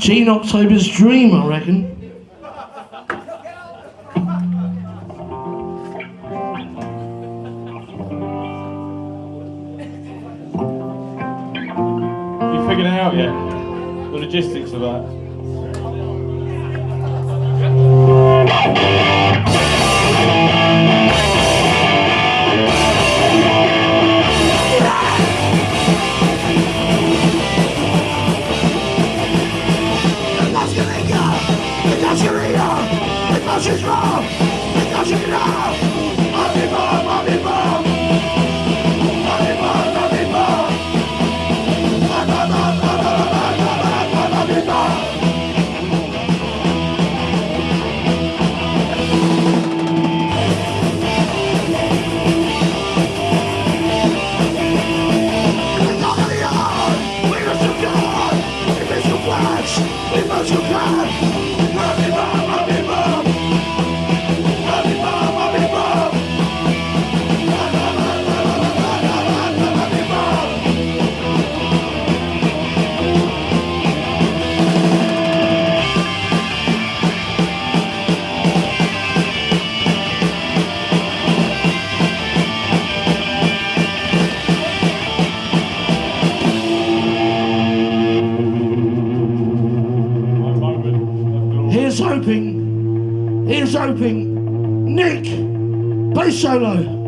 Gene October's dream, I reckon. You figured it out yet? The logistics of that. she's wrong. Now she's wrong. Mommy bomb, mommy bomb. We must survive. We. Ian's hoping, Nick, bass solo.